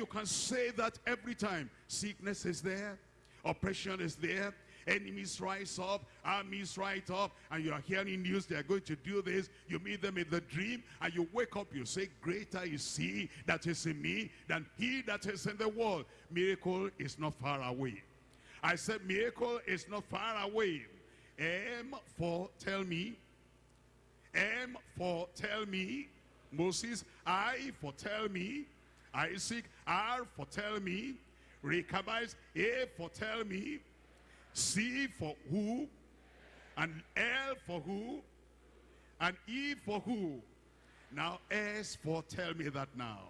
you can say that every time. Sickness is there, oppression is there, enemies rise up, armies rise up, and you are hearing news they are going to do this. You meet them in the dream, and you wake up, you say, greater is he that is in me than he that is in the world. Miracle is not far away. I said miracle is not far away. M for tell me. M for tell me. Moses, I for tell me. Isaac, R for tell me. Rechabites, A for tell me. C for who. And L for who. And E for who. Now S for tell me that now.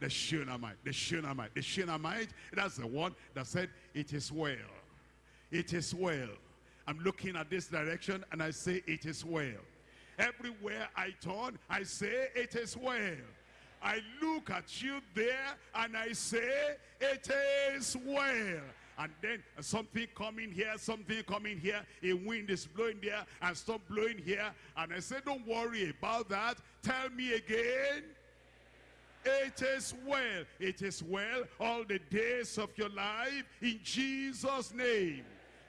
The Shunammite, the Shunammite, the Shunammite, that's the one that said, it is well. It is well. I'm looking at this direction and I say, it is well. Everywhere I turn, I say, it is well. I look at you there and I say, it is well. And then something coming here, something coming here, a wind is blowing there and stop blowing here. And I say, don't worry about that. Tell me again. It is well. It is well all the days of your life in Jesus' name.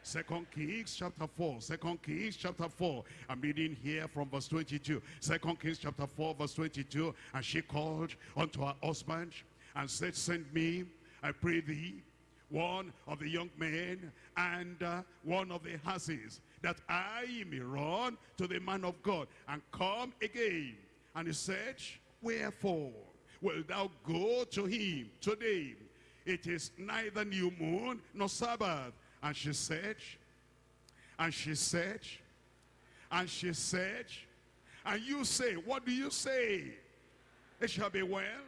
Second Kings chapter 4. Second Kings chapter 4. I'm reading here from verse 22. Second Kings chapter 4 verse 22. And she called unto her husband and said, Send me, I pray thee, one of the young men and uh, one of the asses, that I may run to the man of God and come again. And he said, Wherefore will thou go to him today? It is neither new moon nor Sabbath. And she said, and she said, and she said, and you say, what do you say? It shall be well.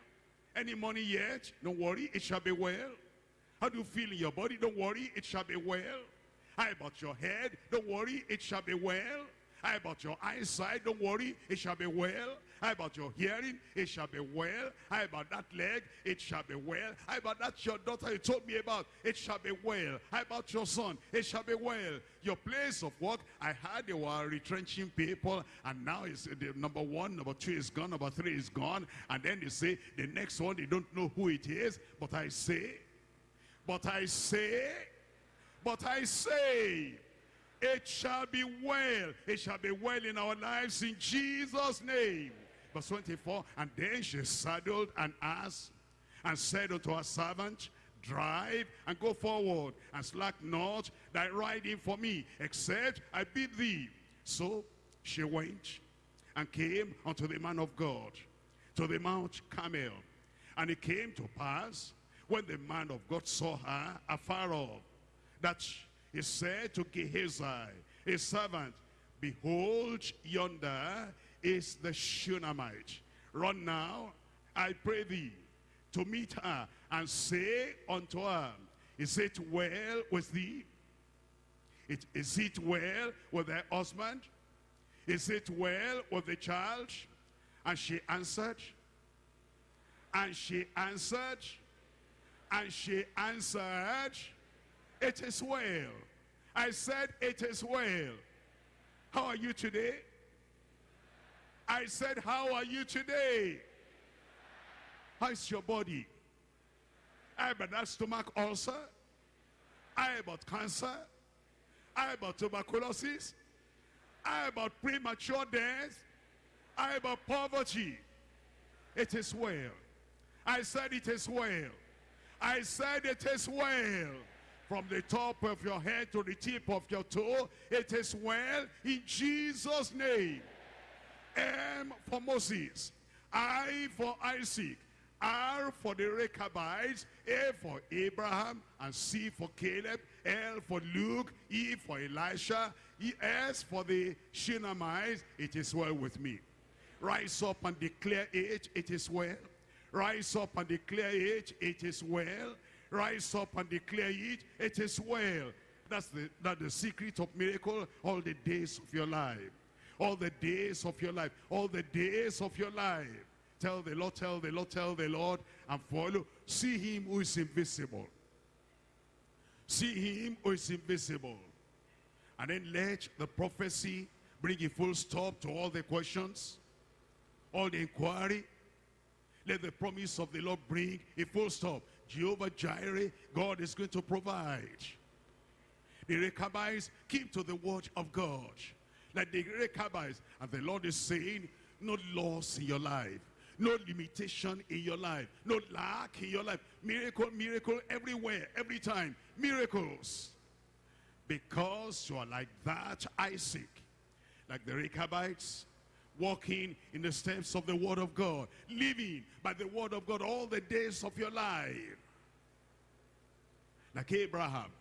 Any money yet? Don't worry, it shall be well. How do you feel in your body? Don't worry, it shall be well. How about your head? Don't worry, it shall be well. How about your eyesight? Don't worry, it shall be well. How about your hearing? It shall be well. How about that leg? It shall be well. How about that your daughter you told me about? It shall be well. How about your son? It shall be well. Your place of work, I heard they were retrenching people and now it's the number one, number two is gone, number three is gone. And then they say the next one, they don't know who it is. But I say, but I say, but I say, it shall be well. It shall be well in our lives in Jesus' name. Verse 24, and then she saddled an ass and said unto her servant, Drive and go forward and slack not thy riding for me, except I bid thee. So she went and came unto the man of God, to the Mount Carmel. And it came to pass, when the man of God saw her afar off, that he said to Gehazi, his servant, Behold, yonder is the Shunammite. Run now, I pray thee, to meet her, and say unto her, Is it well with thee? It, is it well with thy husband? Is it well with the child? And she answered, and she answered, and she answered, It is well. I said, It is well. How are you today? I said, how are you today? How's your body? I about that stomach ulcer. I about cancer. I about tuberculosis. I about premature death. I about poverty. It is well. I said it is well. I said it is well. From the top of your head to the tip of your toe, it is well in Jesus' name. M for Moses, I for Isaac, R for the Rechabites, A for Abraham, and C for Caleb, L for Luke, E for Elisha, E S for the Shunammite, it is well with me. Rise up and declare it, it is well. Rise up and declare it, it is well. Rise up and declare it, it is well. That's the, that's the secret of miracle all the days of your life all the days of your life, all the days of your life. Tell the Lord, tell the Lord, tell the Lord, and follow. See him who is invisible. See him who is invisible. And then let the prophecy bring a full stop to all the questions, all the inquiry. let the promise of the Lord bring a full stop. Jehovah Jireh, God is going to provide. The Rechabites keep to the word of God. Like the Rechabites, and the Lord is saying, no loss in your life. No limitation in your life. No lack in your life. Miracle, miracle everywhere, every time. Miracles. Because you are like that Isaac. Like the Rechabites, walking in the steps of the word of God. Living by the word of God all the days of your life. Like Abraham,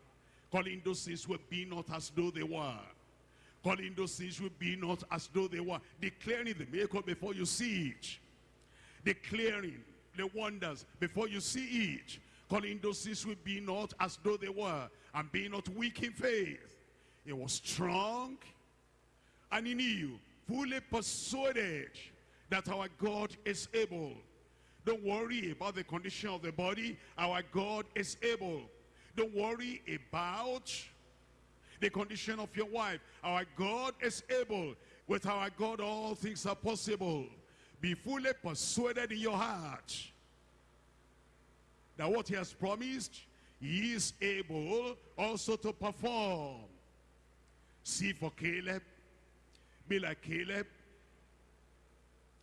calling those things will be not as though they were. Calling those things will be not as though they were. Declaring the miracle before you see it. Declaring the wonders before you see it. Calling those things will be not as though they were. And being not weak in faith. He was strong and he knew, fully persuaded that our God is able. Don't worry about the condition of the body. Our God is able. Don't worry about the condition of your wife. Our God is able. With our God, all things are possible. Be fully persuaded in your heart that what he has promised, he is able also to perform. See for Caleb, be like Caleb,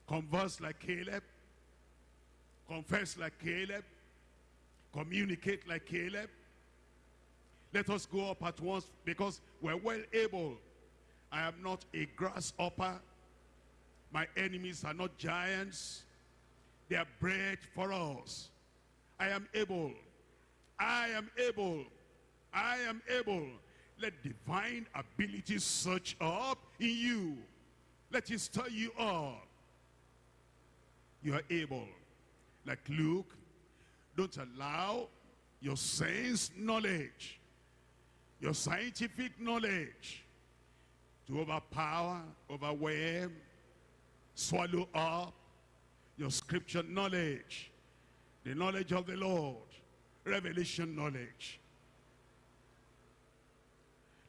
converse like Caleb, confess like Caleb, communicate like Caleb, let us go up at once because we're well able. I am not a grasshopper. My enemies are not giants. They are bread for us. I am able. I am able. I am able. Let divine ability search up in you. Let it stir you up. You are able. Like Luke, don't allow your sense knowledge your scientific knowledge to overpower, overwhelm, swallow up your scripture knowledge, the knowledge of the Lord, revelation knowledge.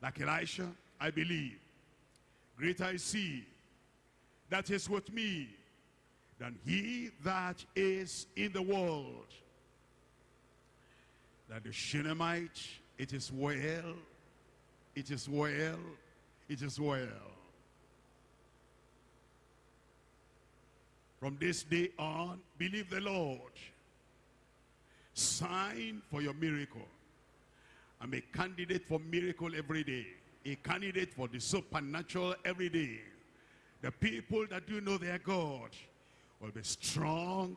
Like Elisha, I believe, greater I see that is with me than he that is in the world. That the Shunammite it is well. It is well. It is well. From this day on, believe the Lord. Sign for your miracle. I'm a candidate for miracle every day. A candidate for the supernatural every day. The people that do know their God will be strong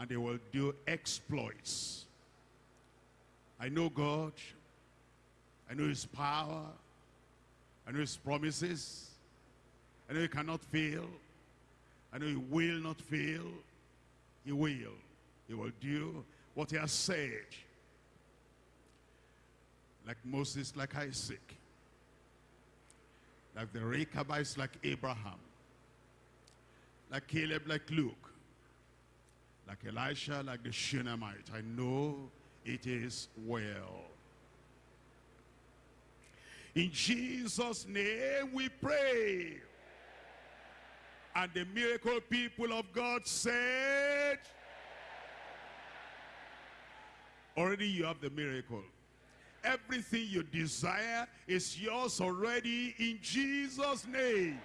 and they will do exploits. I know God. I know his power. I know his promises. I know he cannot fail. I know he will not fail. He will. He will do what he has said. Like Moses, like Isaac. Like the Rechabites, like Abraham. Like Caleb, like Luke. Like Elisha, like the Shunammite. I know it is well. In Jesus' name we pray. And the miracle people of God said, already you have the miracle. Everything you desire is yours already in Jesus' name.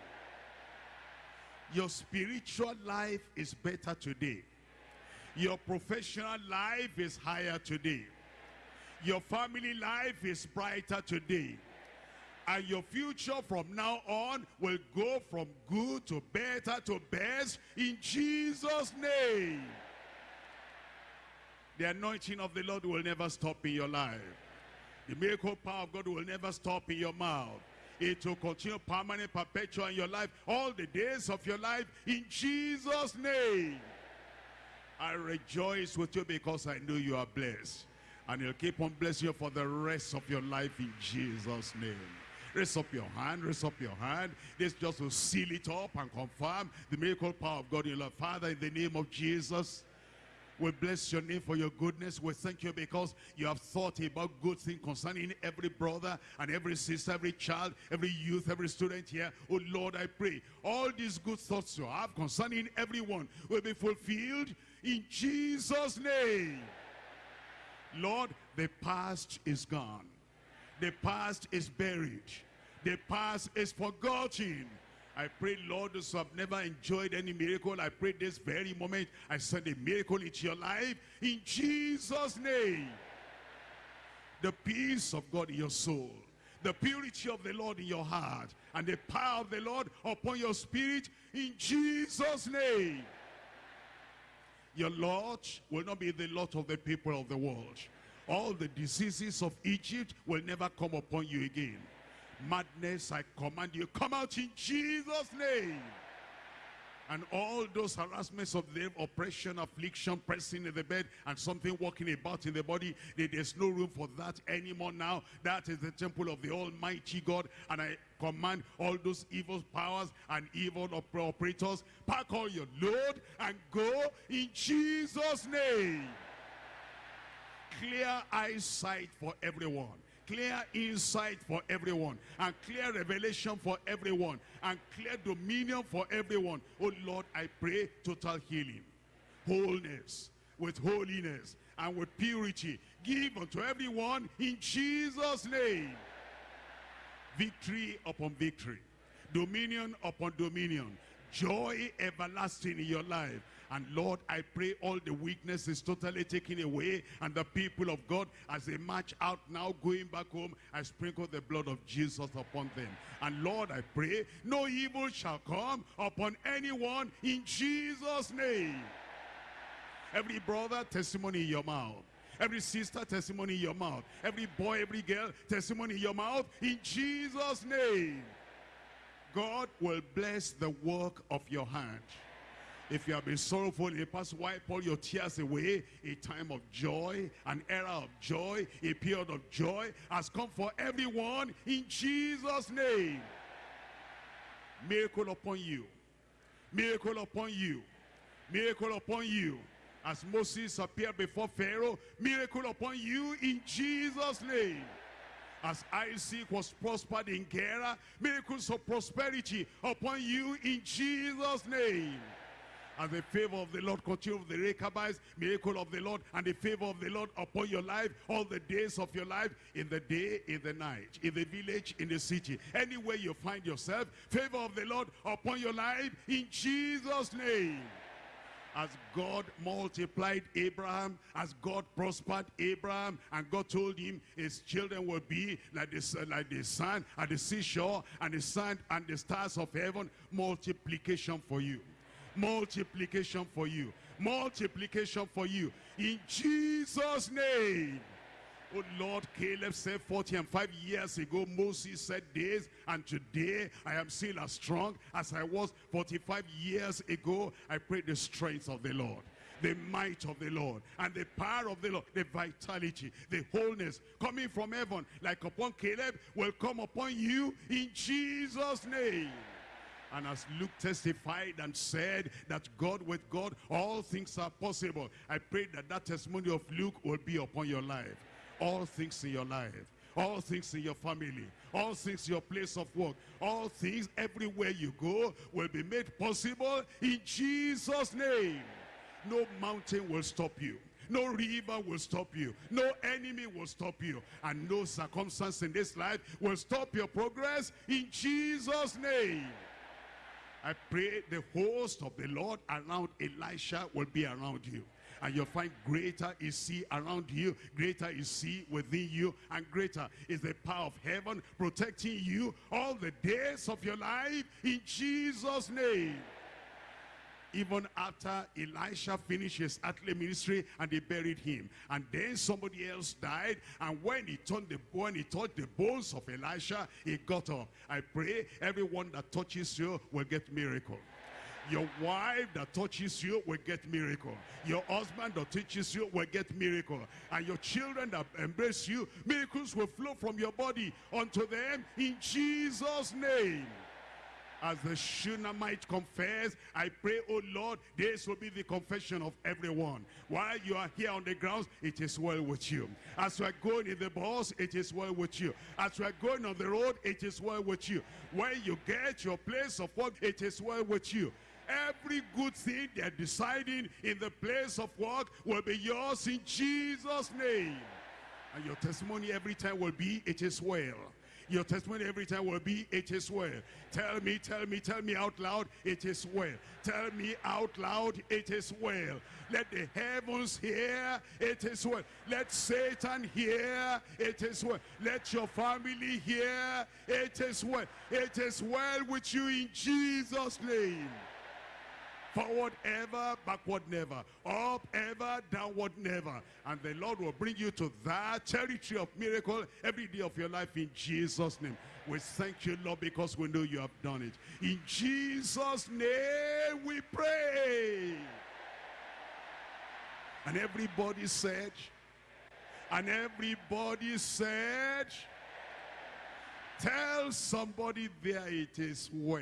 Your spiritual life is better today. Your professional life is higher today. Your family life is brighter today. And your future from now on will go from good to better to best in Jesus' name. The anointing of the Lord will never stop in your life. The miracle power of God will never stop in your mouth. It will continue permanent, perpetual in your life all the days of your life in Jesus' name. I rejoice with you because I know you are blessed. And he'll keep on blessing you for the rest of your life in Jesus' name. Raise up your hand, raise up your hand. This just to seal it up and confirm the miracle power of God in your life. Father, in the name of Jesus, we bless your name for your goodness. We thank you because you have thought about good things concerning every brother and every sister, every child, every youth, every student here. Oh Lord, I pray all these good thoughts you have concerning everyone will be fulfilled in Jesus' name. Lord, the past is gone. The past is buried. The past is forgotten. I pray, Lord, those who have never enjoyed any miracle, I pray this very moment, I send a miracle into your life in Jesus' name. The peace of God in your soul, the purity of the Lord in your heart, and the power of the Lord upon your spirit in Jesus' name. Your Lord will not be the lot of the people of the world. All the diseases of Egypt will never come upon you again. Madness, I command you, come out in Jesus' name. And all those harassments of the oppression, affliction, pressing in the bed, and something walking about in the body, there's no room for that anymore now. That is the temple of the Almighty God. And I command all those evil powers and evil operators, pack all your load and go in Jesus' name. Clear eyesight for everyone clear insight for everyone and clear revelation for everyone and clear dominion for everyone. Oh lord i pray total healing wholeness with holiness and with purity. Give unto everyone in jesus name. Victory upon victory dominion upon dominion joy everlasting in your life and Lord, I pray all the weakness is totally taken away. And the people of God, as they march out now, going back home, I sprinkle the blood of Jesus upon them. And Lord, I pray, no evil shall come upon anyone in Jesus' name. Every brother, testimony in your mouth. Every sister, testimony in your mouth. Every boy, every girl, testimony in your mouth. In Jesus' name. God will bless the work of your hand. If you have been sorrowful in the past, wipe all your tears away. A time of joy, an era of joy, a period of joy has come for everyone in Jesus' name. Miracle upon you. Miracle upon you. Miracle upon you. As Moses appeared before Pharaoh, miracle upon you in Jesus' name. As Isaac was prospered in Gerar, miracles of prosperity upon you in Jesus' name. As the favor of the Lord continue with the Rechabites, miracle of the Lord, and the favor of the Lord upon your life, all the days of your life, in the day, in the night, in the village, in the city. Anywhere you find yourself, favor of the Lord upon your life, in Jesus' name. As God multiplied Abraham, as God prospered Abraham, and God told him his children will be like the, like the sun at the seashore, and the sun and the stars of heaven, multiplication for you multiplication for you multiplication for you in jesus name Oh Lord, Caleb said 40 and 5 years ago, Moses said this, and today I am still as strong as I was 45 years ago. I pray the strength of the Lord the might of the Lord and the power of the Lord, the vitality, the wholeness coming from heaven like upon Caleb will come upon you in Jesus' name. And as Luke testified and said that God with God, all things are possible. I pray that that testimony of Luke will be upon your life. All things in your life. All things in your family. All things in your place of work. All things everywhere you go will be made possible in Jesus' name. No mountain will stop you. No river will stop you. No enemy will stop you. And no circumstance in this life will stop your progress in Jesus' name. I pray the host of the Lord around Elisha will be around you. And you'll find greater is he around you, greater is he within you, and greater is the power of heaven protecting you all the days of your life in Jesus' name even after Elisha finished his earthly ministry and they buried him. And then somebody else died. And when he turned the when he touched the bones of Elisha, he got up. I pray everyone that touches you will get miracle. Your wife that touches you will get miracle. Your husband that touches you will get miracle. And your children that embrace you, miracles will flow from your body unto them in Jesus' name as the Shunammite confess, I pray, oh Lord, this will be the confession of everyone. While you are here on the grounds, it is well with you. As you are going in the bus, it is well with you. As you are going on the road, it is well with you. When you get your place of work, it is well with you. Every good thing they're deciding in the place of work will be yours in Jesus' name. And your testimony every time will be, it is well. Your testimony every time will be, it is well. Tell me, tell me, tell me out loud, it is well. Tell me out loud, it is well. Let the heavens hear, it is well. Let Satan hear, it is well. Let your family hear, it is well. It is well with you in Jesus' name. Forward ever, backward never. Up ever, downward never. And the Lord will bring you to that territory of miracle every day of your life in Jesus' name. We thank you, Lord, because we know you have done it. In Jesus' name we pray. And everybody said, and everybody said, tell somebody there it is well.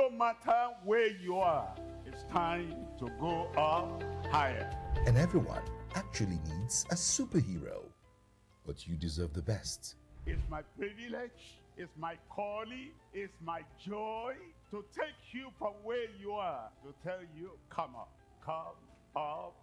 No matter where you are, it's time to go up higher. And everyone actually needs a superhero. But you deserve the best. It's my privilege, it's my calling, it's my joy to take you from where you are to tell you, come up, come up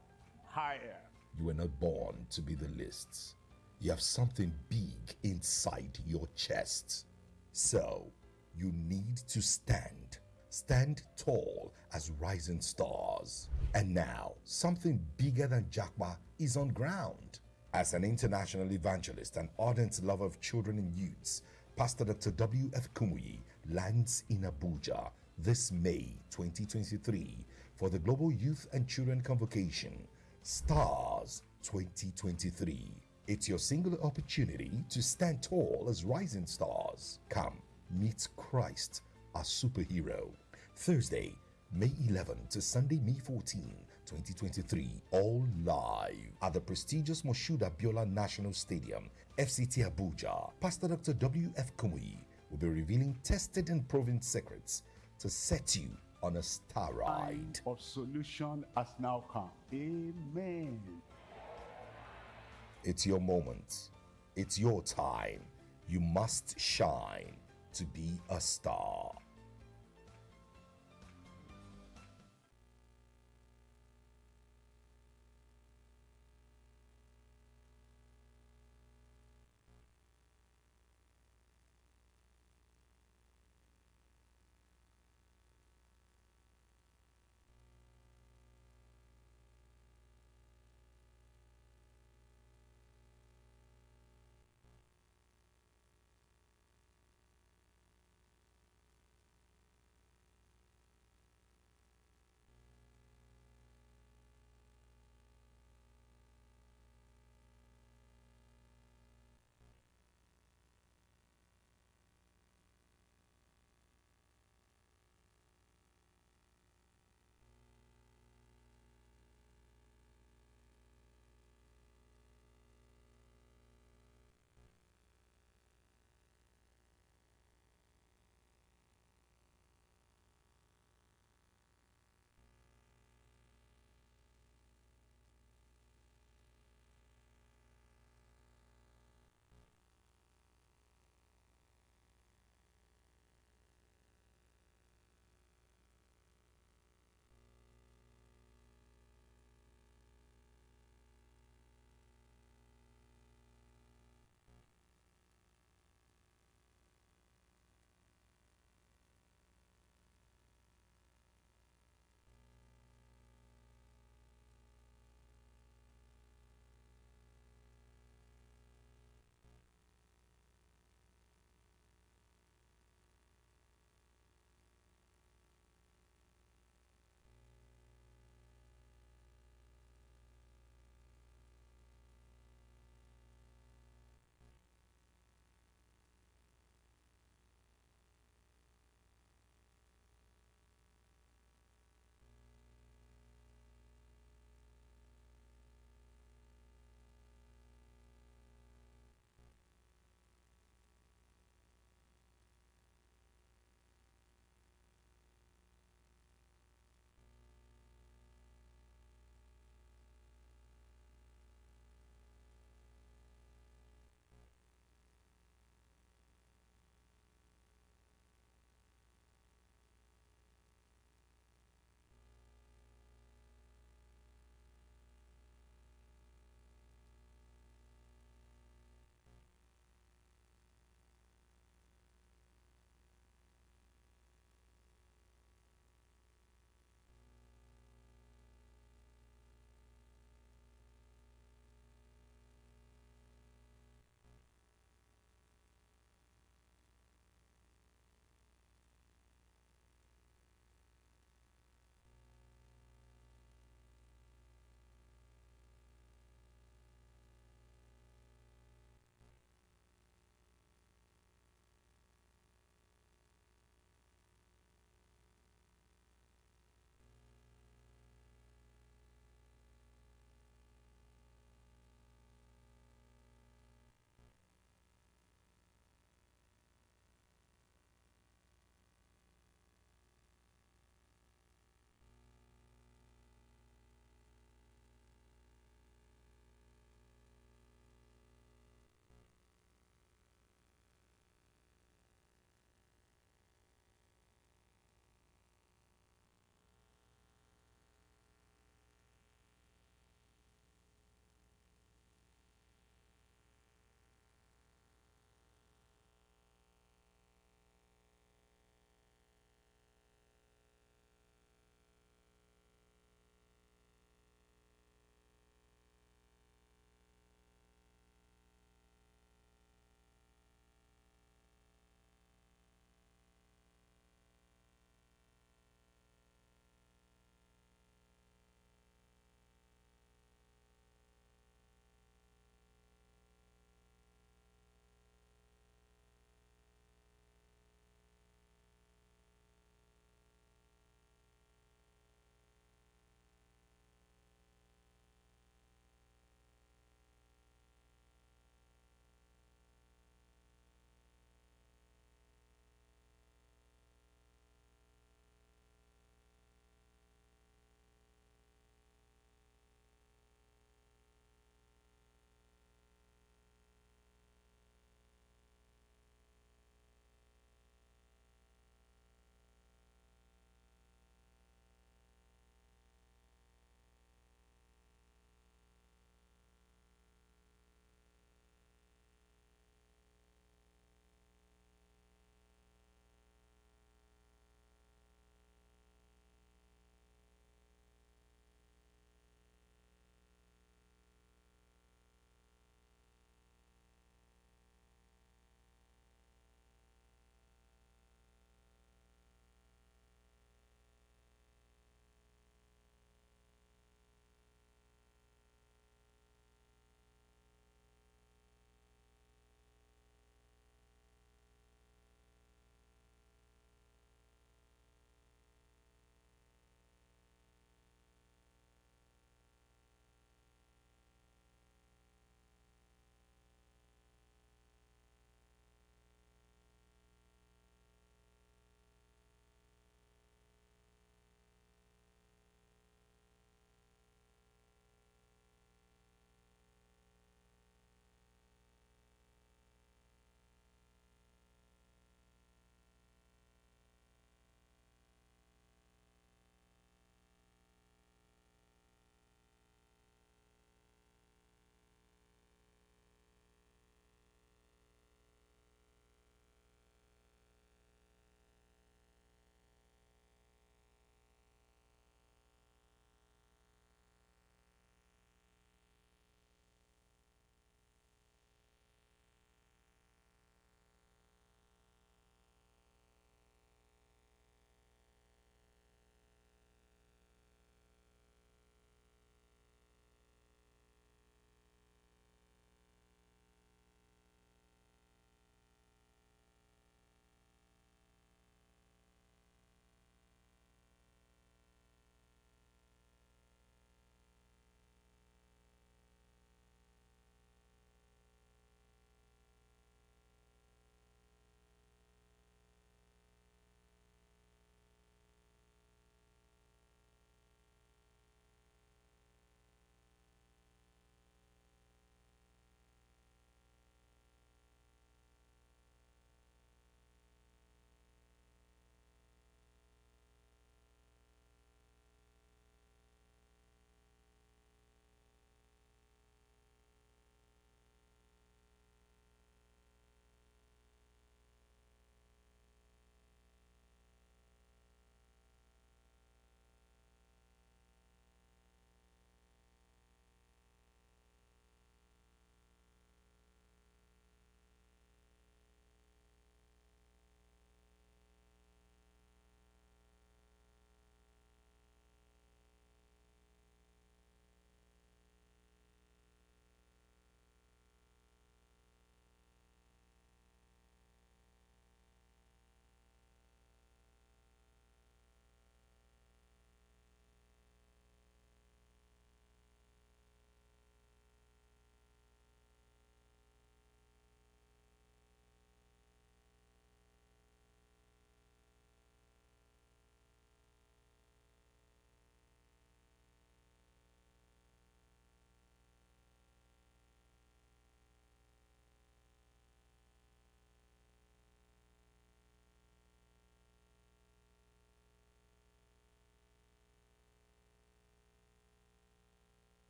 higher. You were not born to be the lists. You have something big inside your chest. So, you need to stand. Stand tall as rising stars. And now, something bigger than Jakba is on ground. As an international evangelist and ardent lover of children and youths, Pastor Dr. W.F. Kumuyi lands in Abuja this May 2023 for the Global Youth and Children Convocation, STARS 2023. It's your singular opportunity to stand tall as rising stars. Come, meet Christ, our superhero. Thursday, May 11 to Sunday, May 14, 2023, all live at the prestigious Moshood Abiola National Stadium, FCT Abuja. Pastor Dr. W.F. Kumuyi will be revealing tested and proven secrets to set you on a star ride. Of solution has now come. Amen. It's your moment. It's your time. You must shine to be a star.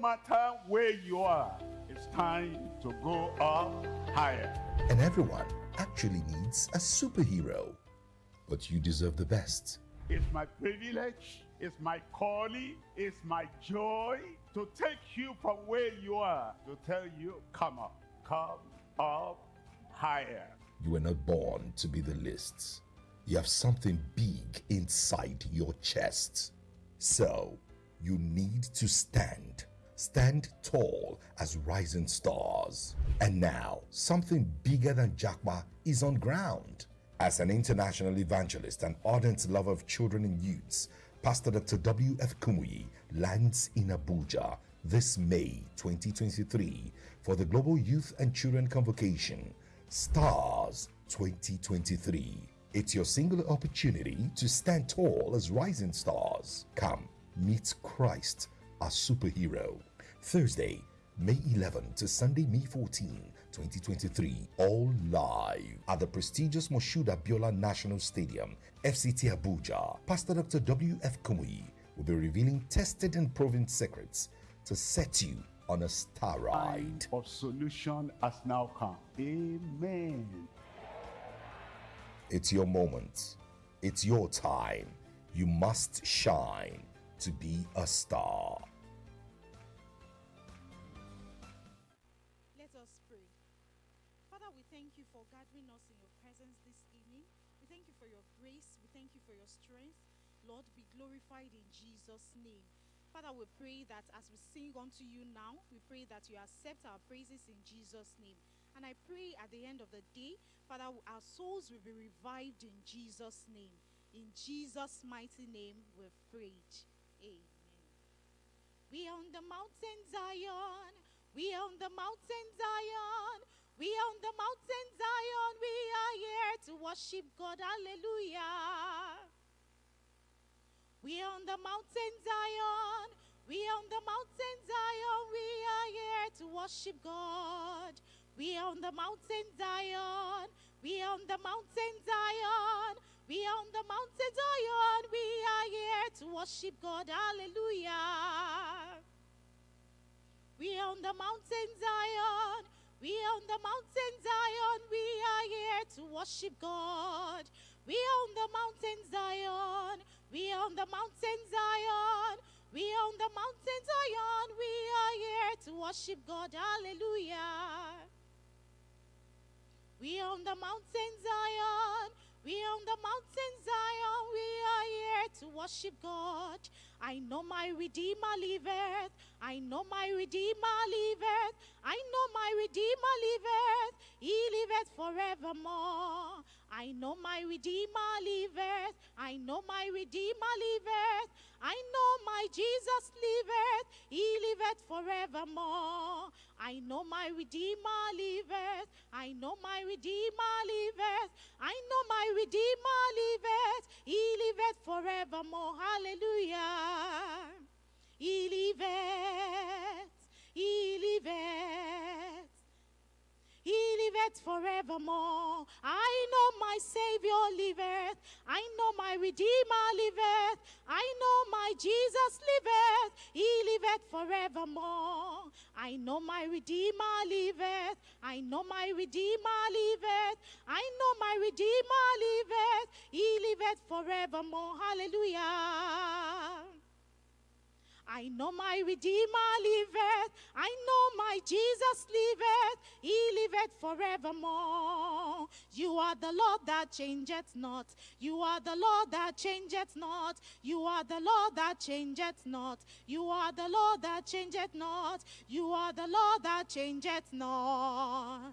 Matter where you are, it's time to go up higher. And everyone actually needs a superhero. But you deserve the best. It's my privilege, it's my calling, it's my joy to take you from where you are to tell you, come up, come up higher. You were not born to be the lists. You have something big inside your chest. So, you need to stand. Stand tall as rising stars. And now, something bigger than Jackma is on ground. As an international evangelist and ardent lover of children and youths, Pastor Dr. W.F. Kumuyi lands in Abuja this May 2023 for the Global Youth and Children Convocation Stars 2023. It's your singular opportunity to stand tall as rising stars. Come, meet Christ, our superhero. Thursday, May 11 to Sunday, May 14, 2023, all live at the prestigious Moshood Abiola National Stadium, FCT Abuja. Pastor Dr. W.F. Kumuyi will be revealing tested and proven secrets to set you on a star ride. Of solution has now come. Amen. It's your moment. It's your time. You must shine to be a star. Father, we pray that as we sing unto you now, we pray that you accept our praises in Jesus' name. And I pray at the end of the day, Father, our souls will be revived in Jesus' name. In Jesus' mighty name, we've prayed. Amen. We are on the mountain Zion. We are on the mountain Zion. We are on the mountain Zion. We are here to worship God. Hallelujah. We are on the mountain Zion. We are on the mountain Zion. We are here to worship God. We are on the mountain Zion. We are on the mountain Zion. We are on the mountain Zion. We are here to worship God. Hallelujah. We are on the mountain Zion. We are on the mountain Zion. We are here to worship God. We are on the mountain Zion. We are on the mountain Zion. We are on the mountain Zion. We are here to worship God. Hallelujah. We are on the mountain Zion. We are on the mountain Zion. We are here to worship God. I know my Redeemer liveth. I know my Redeemer liveth. I know my Redeemer liveth. He liveth forevermore. I know my Redeemer liveth. I know my Redeemer liveth. I know my Jesus liveth. He liveth forevermore. I know my Redeemer liveth. I know my Redeemer liveth. I know my Redeemer liveth. He liveth forevermore. Hallelujah. He liveth. He liveth. He liveth forevermore. I know my Savior liveth. I know my Redeemer liveth. I know my Jesus liveth. He liveth forevermore. I know my Redeemer liveth. I know my Redeemer liveth. I know my Redeemer liveth. He liveth forevermore. Hallelujah. I know my Redeemer liveth. I know my Jesus liveth. He liveth forevermore. You are the Lord that changeth not. You are the Lord that changeth not. You are the Lord that changeth not. You are the Lord that changeth not. You are the Lord that changeth not.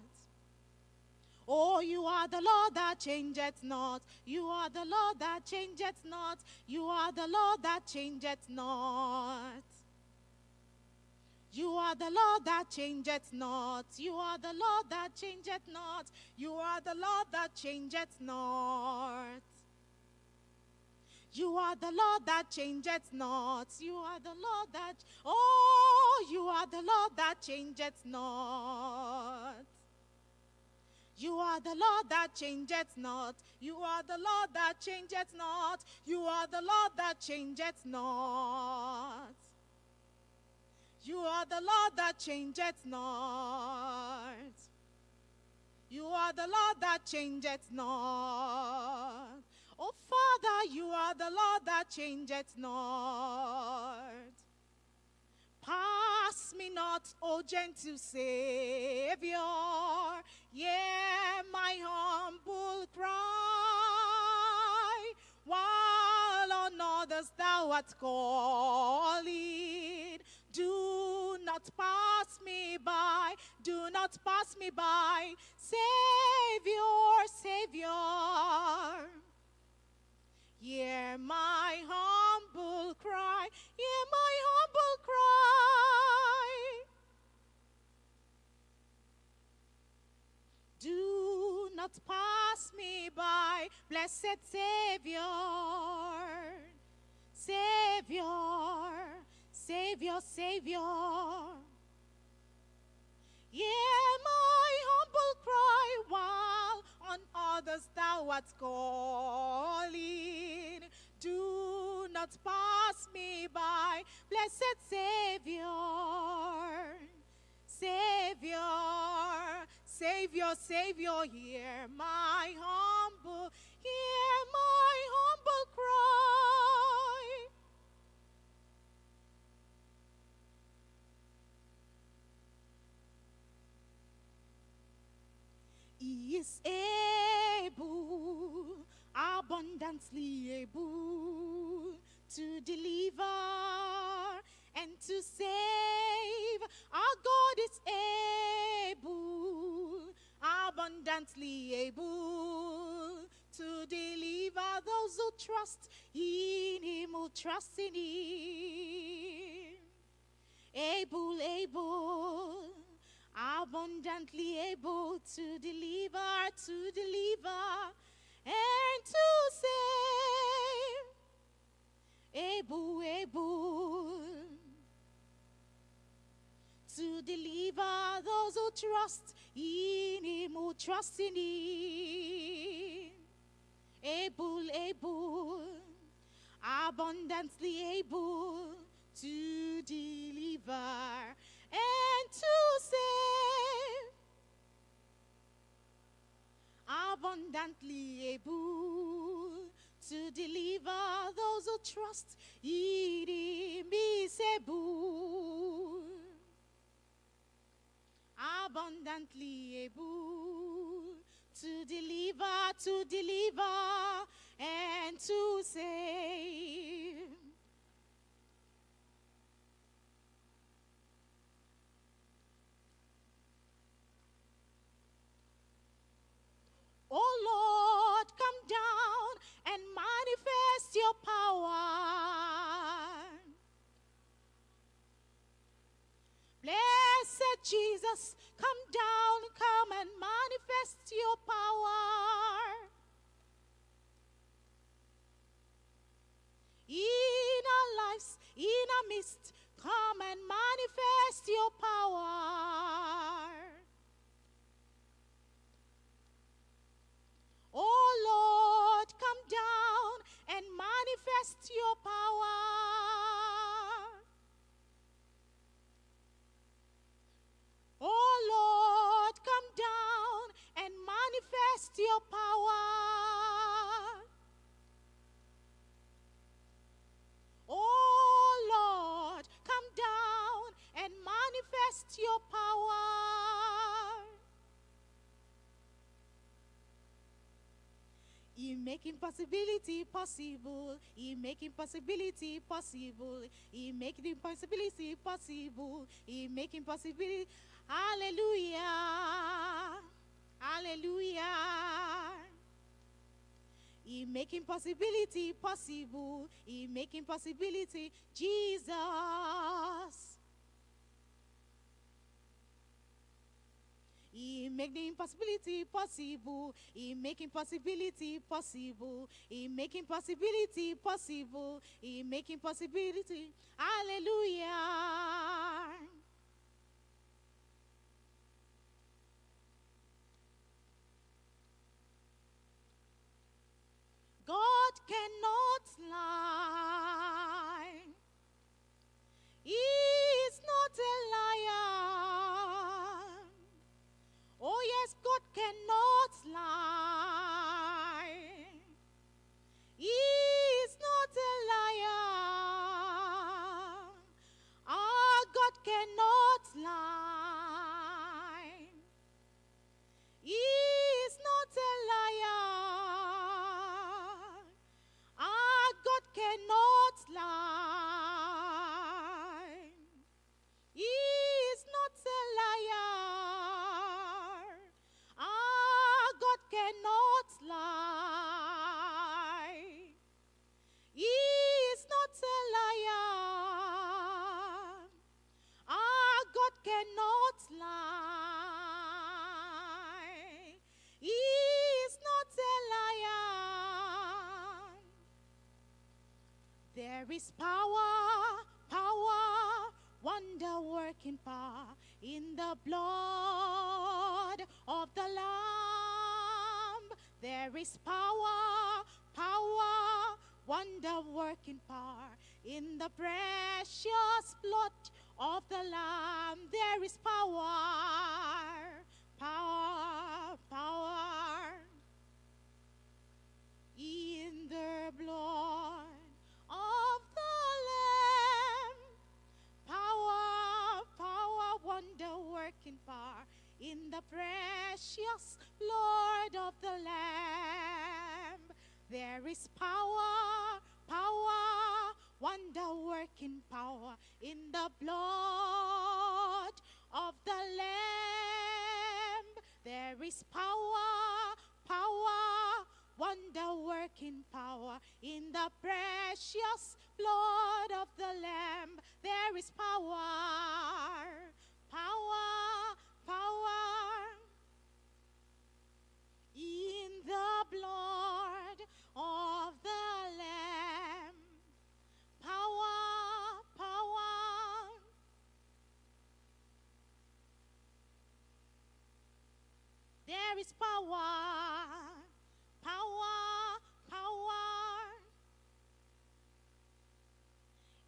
Oh, you are the Lord that changeth not. You are the Lord that changeth not. You are the Lord that changeth not. You are the Lord that changeth not. You are the Lord that changeth not. You are the Lord that changeth not. You are the Lord that changeth not. You are the Lord that, oh, you are the Lord that changeth not. You are the Lord that changeth not. You are the Lord that changeth not. You are the Lord that changeth not. You are the Lord that changeth not. You are the Lord that changeth not. Oh, Father, you are the Lord that changeth not. Pass me not, O gentle Savior, hear my humble cry. While on others thou art calling, do not pass me by, do not pass me by, Savior, Savior. Hear my humble cry, hear my humble cry. Do not pass me by, blessed Savior. Savior, Savior, Savior. Hear my humble cry while on others thou art calling. Do not pass me by, blessed Savior. Savior, Savior, Savior, hear my humble, hear my humble cry. He is able, abundantly able to deliver and to save. Our God is able, abundantly able to deliver those who trust in Him, who trust in Him. Able, able, abundantly able to deliver, to deliver, and to save. Able, able to deliver those who trust in Him, who trust in Him. Able, able, abundantly able to deliver and to save. Abundantly able to deliver those who trust in Him is able. Abundantly able to deliver, to deliver, and to save. Manifest your power. Blessed Jesus, come down, come and manifest your power. In our lives, in our midst, come and manifest your power. Oh Lord, come down and manifest your power. Oh Lord, come down and manifest your power. Oh Lord, come down and manifest your power. You make impossibility possible. You make impossibility possible. You make the impossibility possible. You make impossibility. Hallelujah. Hallelujah. He make impossibility possible. He make impossibility Jesus. He make the impossibility possible. He make impossibility possible. He make impossibility possible. He make impossibility. Hallelujah. God cannot lie. He is not a cannot cannot lie. There is power, power, wonder working power in the blood of the Lamb. There is power, power, wonder working power in the precious blood of the Lamb. There is power, in the precious blood of the Lamb. There is power, power, wonder working power in the blood of the Lamb. There is power, power, wonder working power in the precious blood of the Lamb. There is power, power, power in the blood of the Lamb. Power, power. There is power, power, power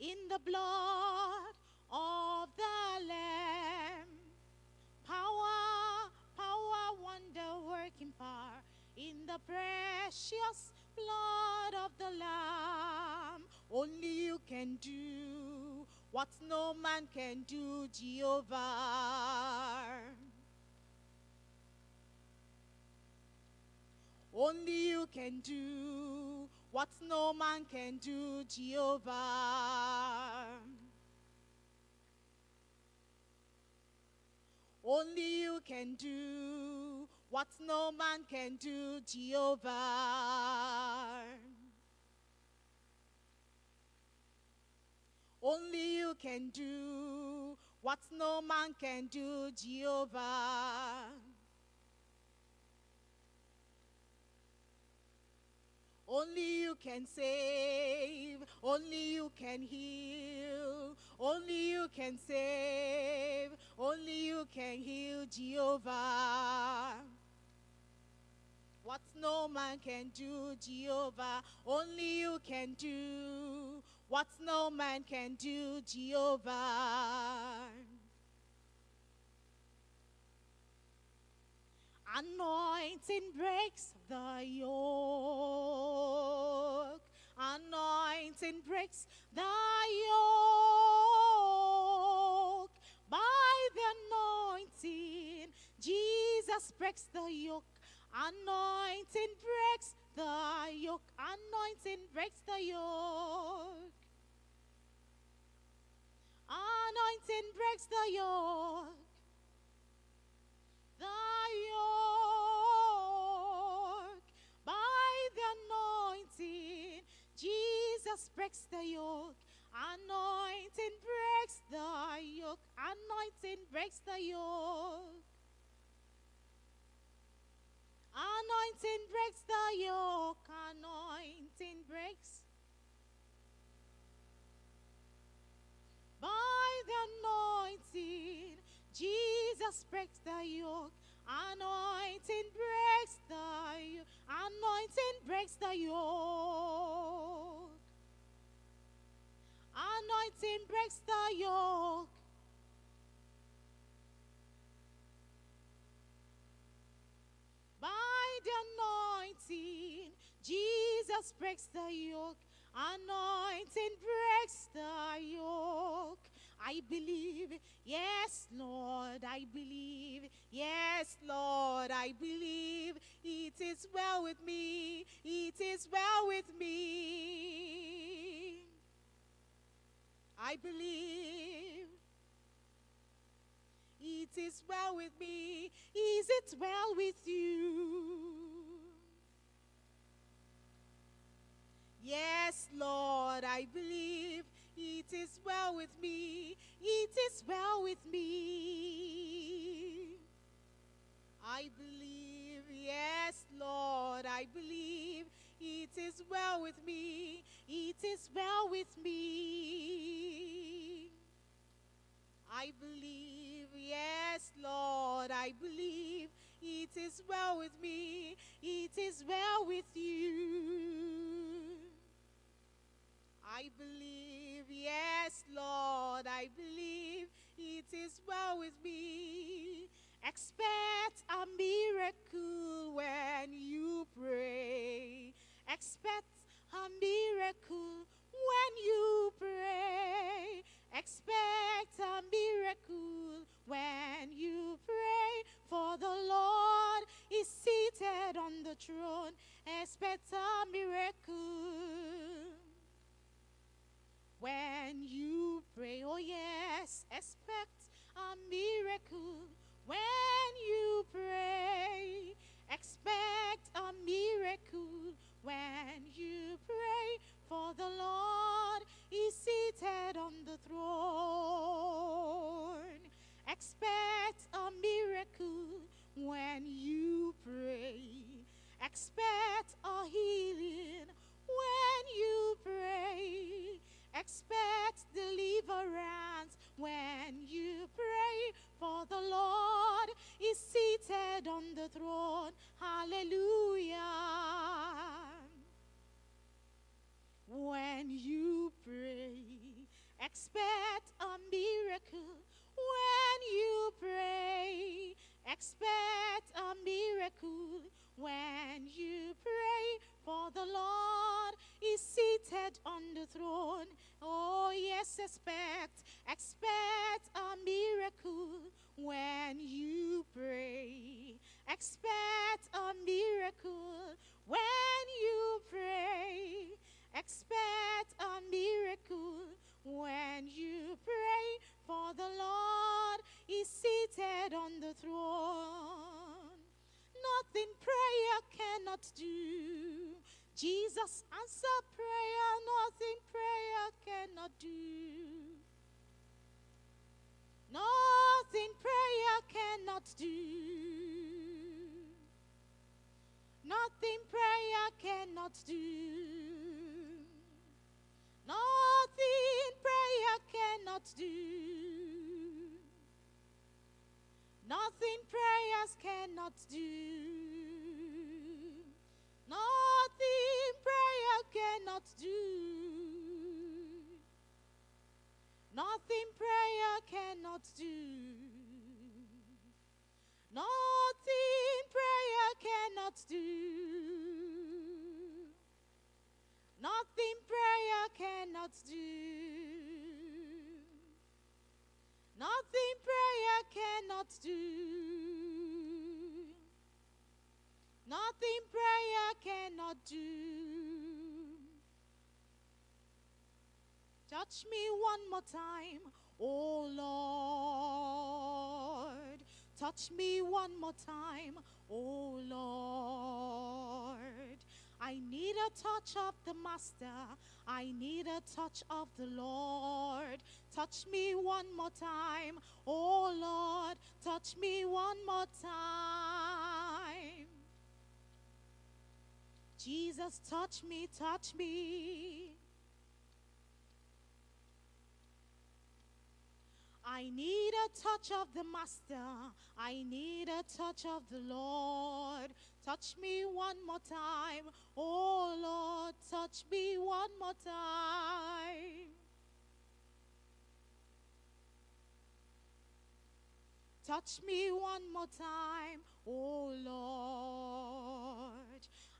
in the blood of the Lamb. Power, power, wonder working power in the precious blood of the Lamb. Only you can do what no man can do, Jehovah. Only you can do what no man can do, Jehovah. Only you can do what no man can do, Jehovah. Only you can do what no man can do, Jehovah. Only you can save, only you can heal, only you can save, only you can heal, Jehovah. What no man can do, Jehovah, only you can do. What no man can do, Jehovah. Anointing breaks the yoke. Anointing breaks the yoke. By the anointing, Jesus breaks the yoke. Anointing breaks the yoke. Anointing breaks the yoke. Anointing breaks the yoke. The yoke Jesus breaks the yoke. Anointing breaks the yoke. Anointing breaks the yoke. Anointing breaks the yoke. Anointing breaks. By the anointing, Jesus breaks the yoke. Anointing breaks the yoke. Anointing breaks the yoke. Anointing breaks the yoke. By the anointing, Jesus breaks the yoke. Anointing breaks the yoke. I believe, yes, Lord, I believe, yes, Lord, I believe it is well with me, it is well with me. I believe it is well with me, is it well with you? Yes, Lord, I believe it is well with me. It is well with me. I believe, yes, Lord, I believe it is well with me. It is well with me. I believe, yes, Lord, I believe it is well with me. It is well with you. I believe, yes, Lord, I believe it is well with me. Expect a miracle when you pray. Expect a miracle when you pray. Expect a miracle when you pray. For the Lord is seated on the throne. Expect a miracle when you pray. Oh, yes, expect a miracle when you pray. Expect a miracle when you pray. For the Lord is seated on the throne. Expect a miracle when you pray. Expect a healing when you pray. Expect deliverance when you pray, for the Lord is seated on the throne. Hallelujah. When you pray, expect a miracle. When you pray, expect a miracle. When you pray, for the Lord is seated on the throne. Oh, yes, expect, expect a miracle when you pray. Expect a miracle when you pray. Expect a miracle when you pray, for the Lord is seated on the throne. Nothing prayer cannot do. Jesus answer prayer, nothing prayer cannot do. Nothing prayer cannot do. Nothing prayer cannot do. Nothing prayer cannot do. Nothing prayers cannot do. Touch me one more time, oh Lord. Touch me one more time, oh Lord. I need a touch of the Master. I need a touch of the Lord. Touch me one more time, oh Lord. Touch me one more time. Jesus, touch me, touch me. I need a touch of the Master. I need a touch of the Lord. Touch me one more time. Oh Lord, touch me one more time. Touch me one more time, oh Lord.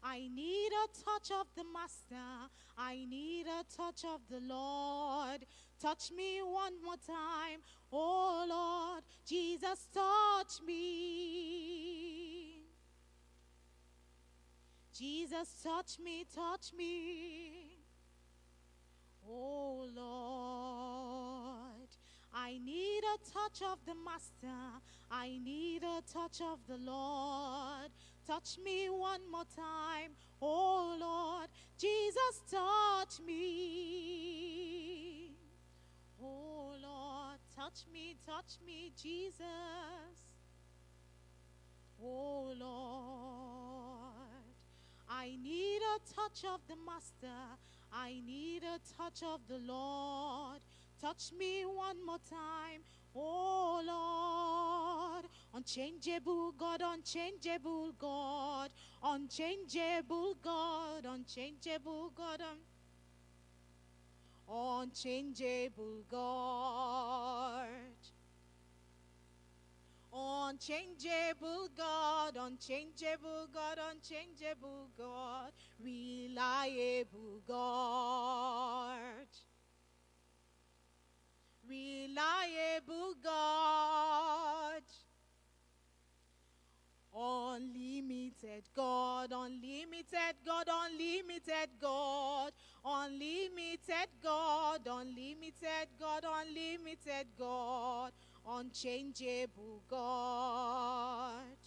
I need a touch of the Master. I need a touch of the Lord. Touch me one more time, oh Lord. Jesus, touch me. Jesus, touch me, touch me. Oh Lord. I need a touch of the Master. I need a touch of the Lord. Touch me one more time. Oh Lord, Jesus, touch me. Oh Lord, touch me, touch me, Jesus. Oh Lord, I need a touch of the Master. I need a touch of the Lord. Touch me one more time. Oh Lord, unchangeable God, unchangeable God, unchangeable God, unchangeable God, un- unchangeable God. Unchangeable God, unchangeable God, unchangeable God, reliable God reliable God. Unlimited God, unlimited God, unlimited God, unlimited God, unlimited God, unlimited God, unchangeable God.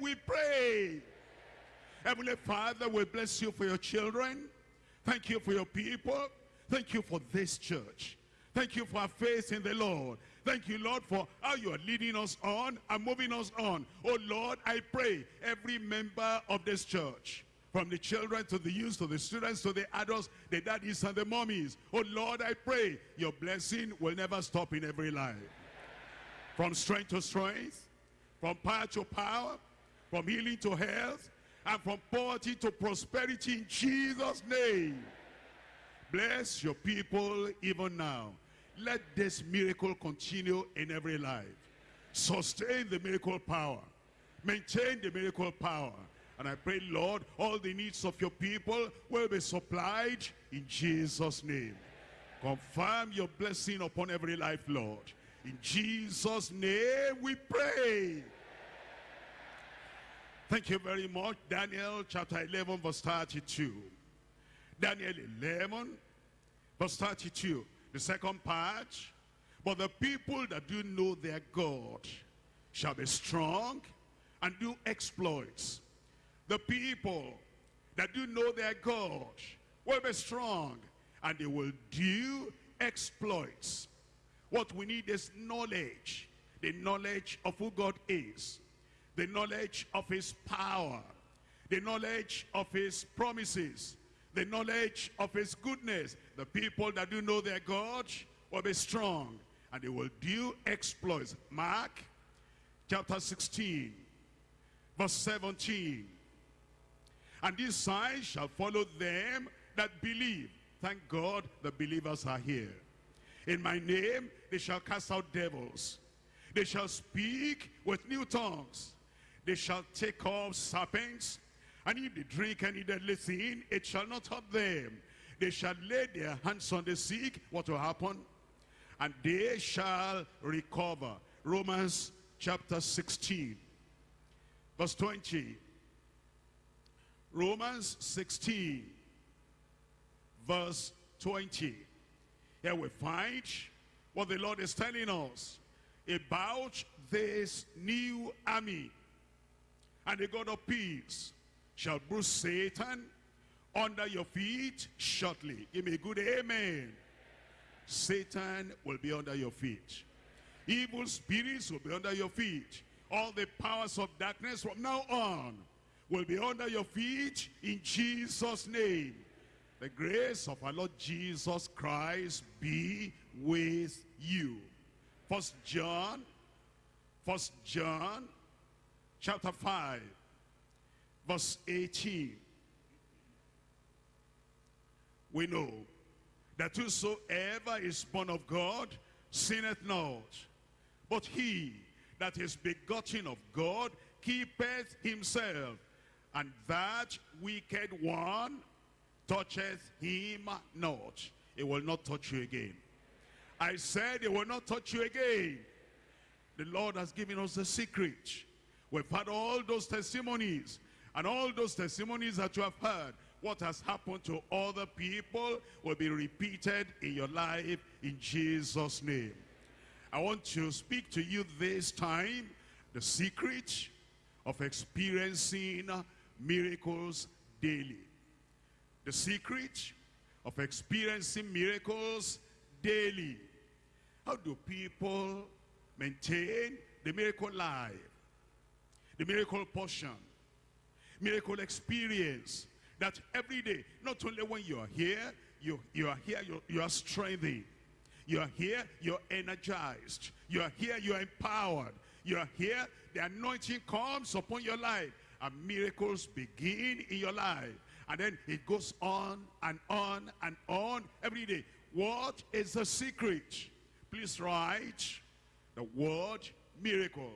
We pray. Heavenly Father, we bless you for your children. Thank you for your people. Thank you for this church. Thank you for our faith in the Lord. Thank you, Lord, for how you are leading us on and moving us on. Oh, Lord, I pray every member of this church, from the children to the youth to the students to the adults, the daddies and the mommies. Oh, Lord, I pray your blessing will never stop in every life. From strength to strength, from power to power, from healing to health, and from poverty to prosperity in Jesus' name. Bless your people even now. Let this miracle continue in every life. Sustain the miracle power. Maintain the miracle power. And I pray, Lord, all the needs of your people will be supplied in Jesus' name. Confirm your blessing upon every life, Lord. In Jesus' name we pray. Thank you very much. Daniel chapter 11 verse 32. Daniel 11 verse 32. The second part. But the people that do know their God shall be strong and do exploits. The people that do know their God will be strong and they will do exploits. What we need is knowledge. The knowledge of who God is. The knowledge of his power. The knowledge of his promises. The knowledge of his goodness. The people that do know their God will be strong. And they will do exploits. Mark chapter 16 verse 17. And these signs shall follow them that believe. Thank God the believers are here. In my name they shall cast out devils. They shall speak with new tongues. They shall take off serpents. And if they drink any deadly thing, it shall not hurt them. They shall lay their hands on the sick. What will happen? And they shall recover. Romans chapter 16 verse 20. Romans 16 verse 20. Here we find what the Lord is telling us about this new army. And the God of peace shall bruise Satan under your feet shortly. Give me a good amen. Satan will be under your feet. Evil spirits will be under your feet. All the powers of darkness from now on will be under your feet in Jesus' name. The grace of our Lord Jesus Christ be with you. First John, First John, chapter 5, verse 18. We know that whosoever is born of God sinneth not. But he that is begotten of God keepeth himself. And that wicked one toucheth him not. It will not touch you again. I said it will not touch you again. The Lord has given us the secret. We've had all those testimonies. And all those testimonies that you have heard, what has happened to other people will be repeated in your life in Jesus' name. I want to speak to you this time the secret of experiencing miracles daily. The secret of experiencing miracles daily. How do people maintain the miracle life? The miracle portion. Miracle experience. That every day, not only when you are here, you, you are here, you, you are strengthened. You are here, you're energized. You are here, you are empowered. You are here, the anointing comes upon your life. And miracles begin in your life. And then it goes on and on and on every day. What is the secret? Please write the word miracle.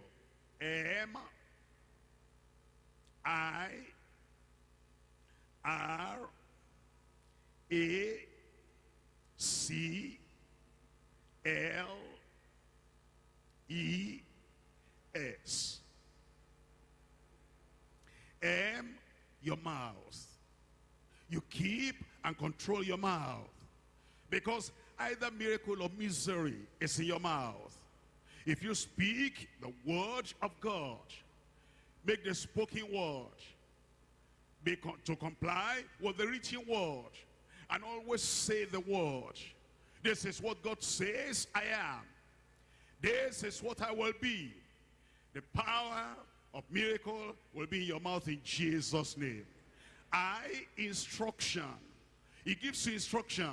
M I R A C L E S. M, your mouth. You keep and control your mouth. Because either miracle or misery is in your mouth. If you speak the word of God, Make the spoken word. Be con to comply with the written word. And always say the word. This is what God says I am. This is what I will be. The power of miracle will be in your mouth in Jesus' name. I, instruction. He gives you instruction.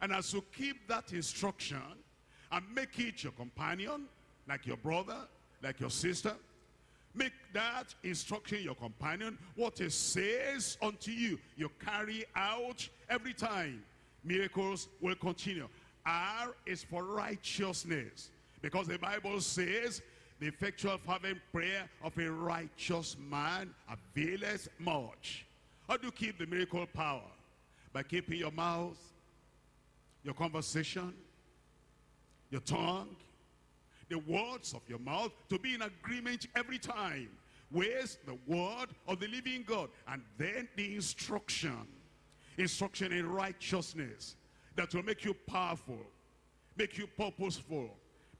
And as you keep that instruction and make it your companion, like your brother, like your sister, make that instruction your companion. What it says unto you, you carry out every time. Miracles will continue. R is for righteousness. Because the Bible says, the effectual fervent prayer of a righteous man availeth much. How do you keep the miracle power? By keeping your mouth, your conversation, your tongue, the words of your mouth to be in agreement every time with the word of the living God. And then the instruction, instruction in righteousness that will make you powerful, make you purposeful,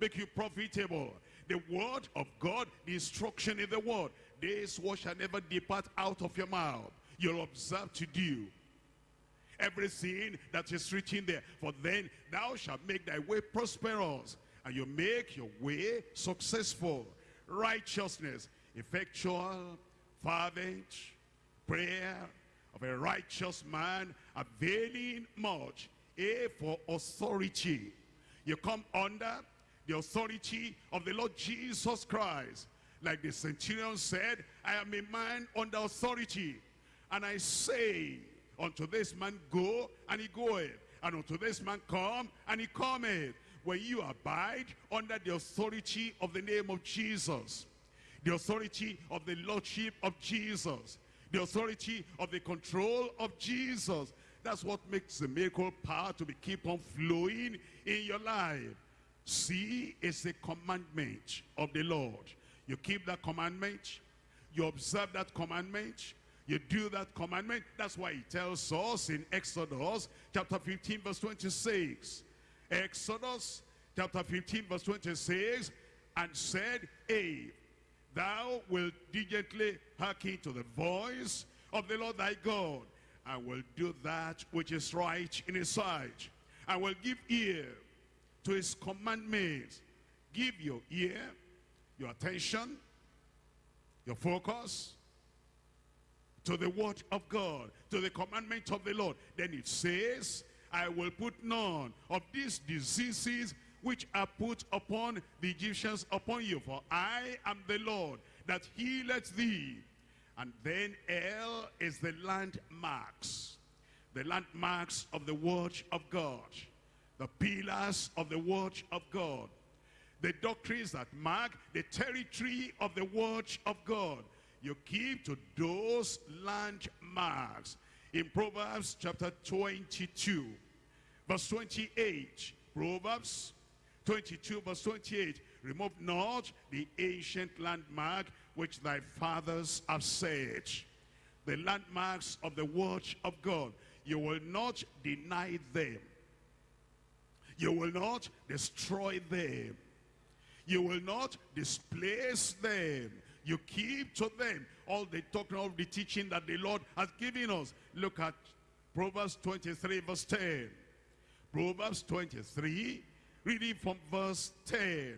make you profitable. The word of God, the instruction in the word. This word shall never depart out of your mouth. You'll observe to do everything that is written there. For then thou shalt make thy way prosperous, and you make your way successful. Righteousness, effectual, fervent prayer of a righteous man, availing much. A for authority. You come under the authority of the Lord Jesus Christ. Like the centurion said, I am a man under authority. And I say, unto this man go, and he goeth. And unto this man come, and he cometh. When you abide under the authority of the name of Jesus, the authority of the lordship of Jesus, the authority of the control of Jesus, that's what makes the miracle power to be keep on flowing in your life. See is a commandment of the Lord. You keep that commandment, you observe that commandment, you do that commandment. That's why he tells us in Exodus chapter 15 verse 26. Exodus chapter 15 verse 26 and said, Hey, thou wilt diligently hearken to the voice of the Lord thy God I will do that which is right in his sight. I will give ear to his commandments. Give your ear, your attention, your focus to the word of God, to the commandment of the Lord. Then it says, I will put none of these diseases which are put upon the Egyptians upon you. For I am the Lord that healeth thee. And then L is the landmarks. The landmarks of the word of God. The pillars of the word of God. The doctrines that mark the territory of the word of God. You keep to those landmarks. In Proverbs chapter 22, verse 28. Proverbs 22, verse 28. Remove not the ancient landmark which thy fathers have set. The landmarks of the word of God. You will not deny them. You will not destroy them. You will not displace them. You keep to them all the talking of the teaching that the Lord has given us. Look at Proverbs 23 verse 10. Proverbs 23, reading from verse 10.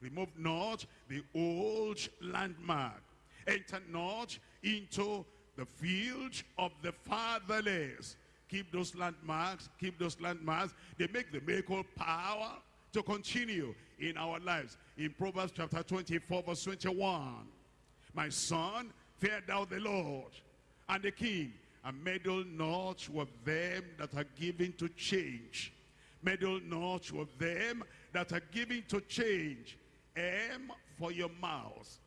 Remove not the old landmark. Enter not into the field of the fatherless. Keep those landmarks, keep those landmarks. They make the miracle power to continue in our lives. In Proverbs chapter 24 verse 21. My son, fear thou the Lord and the king, and meddle not with them that are given to change. Meddle not with them that are given to change. M for your mouth.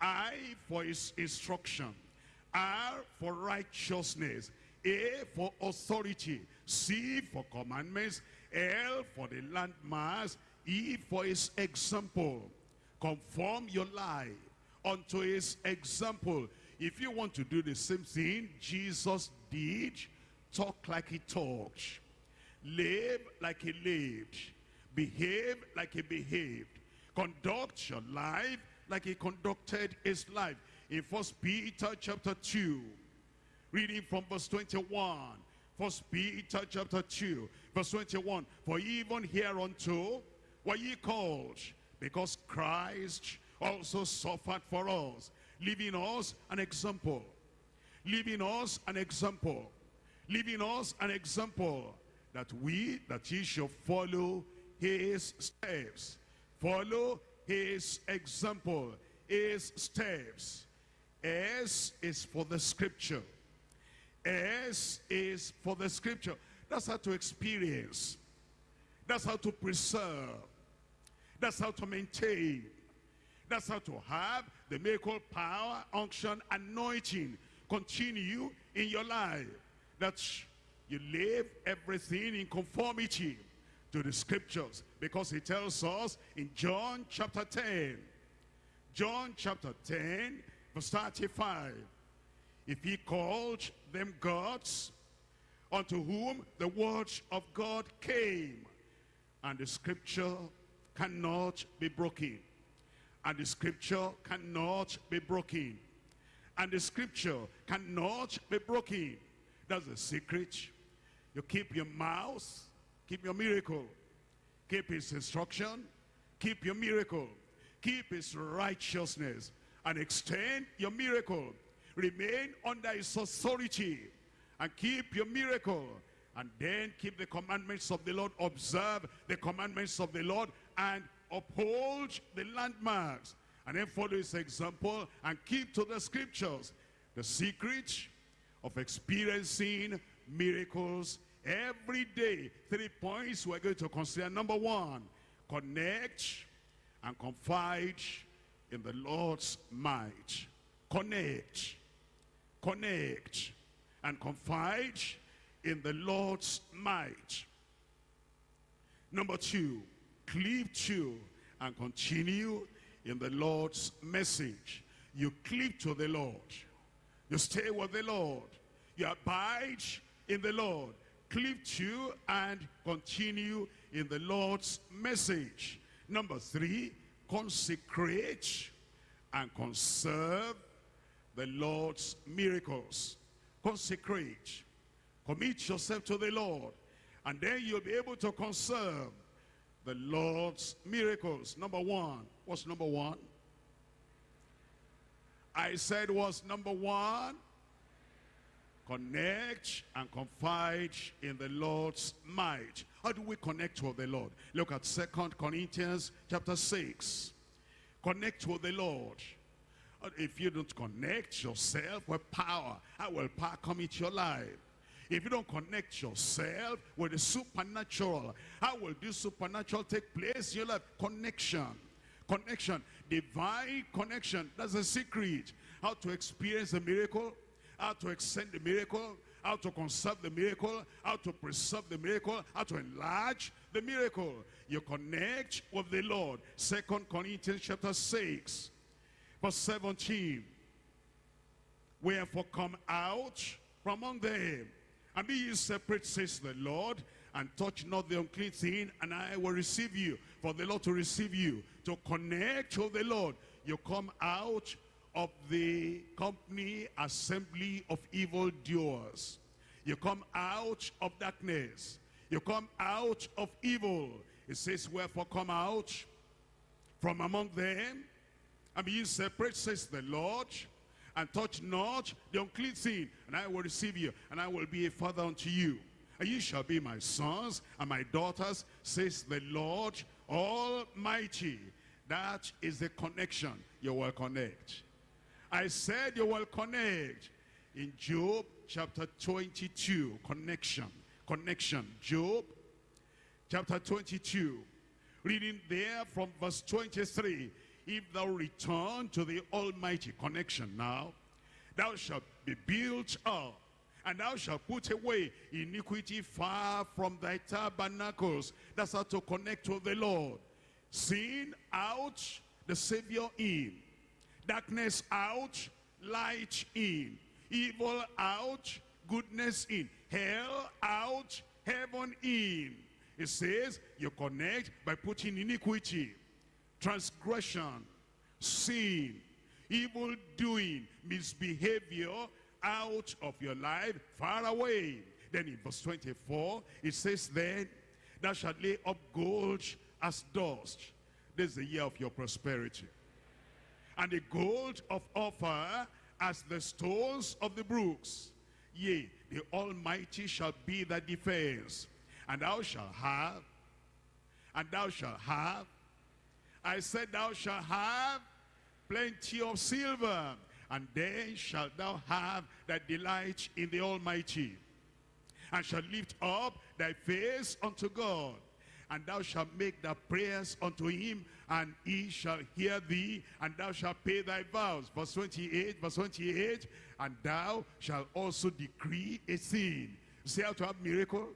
I for his instruction. R for righteousness. A for authority. C for commandments. L for the landmarks. E for his example. Conform your life unto his example. If you want to do the same thing Jesus did, talk like he talked. Live like he lived. Behave like he behaved. Conduct your life like he conducted his life. in First Peter chapter 2, reading from verse 21. First Peter chapter 2, verse 21. For even hereunto were ye called, because Christ also suffered for us, leaving us an example, leaving us an example, leaving us an example, that we, that ye shall follow his steps, follow his example, his steps. S is for the scripture. S is for the scripture. That's how to experience. That's how to preserve. That's how to maintain. That's how to have the miracle power, unction, anointing continue in your life. That you live everything in conformity to the scriptures. Because he tells us in John chapter 10. John chapter 10 verse 35. If he called them gods, unto whom the word of God came, and the scripture cannot be broken. And the scripture cannot be broken. And the scripture cannot be broken. That's the secret. You keep your mouth, keep your miracle. Keep his instruction, keep your miracle. Keep his righteousness and extend your miracle. Remain under his authority and keep your miracle. And then keep the commandments of the Lord. Observe the commandments of the Lord and uphold the landmarks. And then follow his example and keep to the scriptures. The secret of experiencing miracles every day. Three points we're going to consider. Number one, connect and confide in the Lord's might. Connect, connect, and confide in the Lord's might. Number two, cleave to and continue in the Lord's message. You cleave to the Lord. You stay with the Lord. You abide in the Lord. Cleave to and continue in the Lord's message. Number three, consecrate and conserve the Lord's miracles. Consecrate. Commit yourself to the Lord. And then you'll be able to conserve the Lord's miracles. Number one. What's number one? I said was number one. Connect and confide in the Lord's might. How do we connect with the Lord? Look at Second Corinthians chapter 6. Connect with the Lord. Uh, if you don't connect yourself with power, how will power come into your life? If you don't connect yourself with the supernatural, how will this supernatural take place in your life? Connection. Connection. Divine connection. That's the secret. How to experience a miracle how to extend the miracle, how to conserve the miracle, how to preserve the miracle, how to enlarge the miracle. You connect with the Lord. Second Corinthians chapter 6, verse 17. Wherefore come out from among them, and be ye separate, says the Lord, and touch not the unclean thing, and I will receive you. For the Lord to receive you, to connect with the Lord. You come out of the company assembly of evil doers. You come out of darkness. You come out of evil. It says, wherefore come out from among them and be separate, says the Lord, and touch not the unclean thing, and I will receive you, and I will be a father unto you. And you shall be my sons and my daughters, says the Lord Almighty. That is the connection you will connect. I said you will connect. In Job chapter 22, connection, connection. Job chapter 22, reading there from verse 23. If thou return to the Almighty connection now, thou shalt be built up, and thou shalt put away iniquity far from thy tabernacles. That's how to connect to the Lord. Sin out, the Savior in darkness out, light in, evil out, goodness in, hell out, heaven in. It says you connect by putting iniquity, transgression, sin. evil doing, misbehavior out of your life, far away. Then in verse 24, it says, Then thou shalt lay up gold as dust. This is the year of your prosperity. And the gold of Ophir as the stones of the brooks. Yea, the Almighty shall be thy defense. And thou shalt have, and thou shalt have, I said thou shalt have plenty of silver, and then shalt thou have thy delight in the Almighty, and shall lift up thy face unto God, and thou shalt make thy prayers unto him, and he shall hear thee, and thou shalt pay thy vows. Verse 28, verse 28, and thou shalt also decree a thing. See how to have miracle?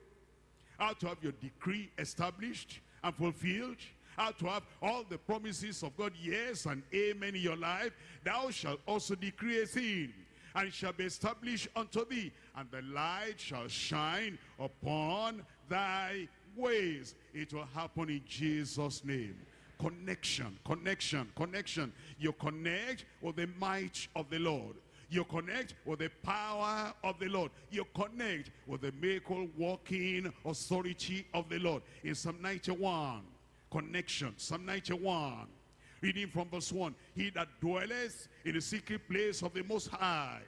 How to have your decree established and fulfilled? how to have all the promises of God, yes and amen in your life, thou shalt also decree a thing, and shall be established unto thee, and the light shall shine upon thy ways. It will happen in Jesus' name. Connection, connection, connection. You connect with the might of the Lord. You connect with the power of the Lord. You connect with the miracle working authority of the Lord. In Psalm 91, connection. Psalm 91, reading from verse 1. He that dwelleth in the secret place of the Most High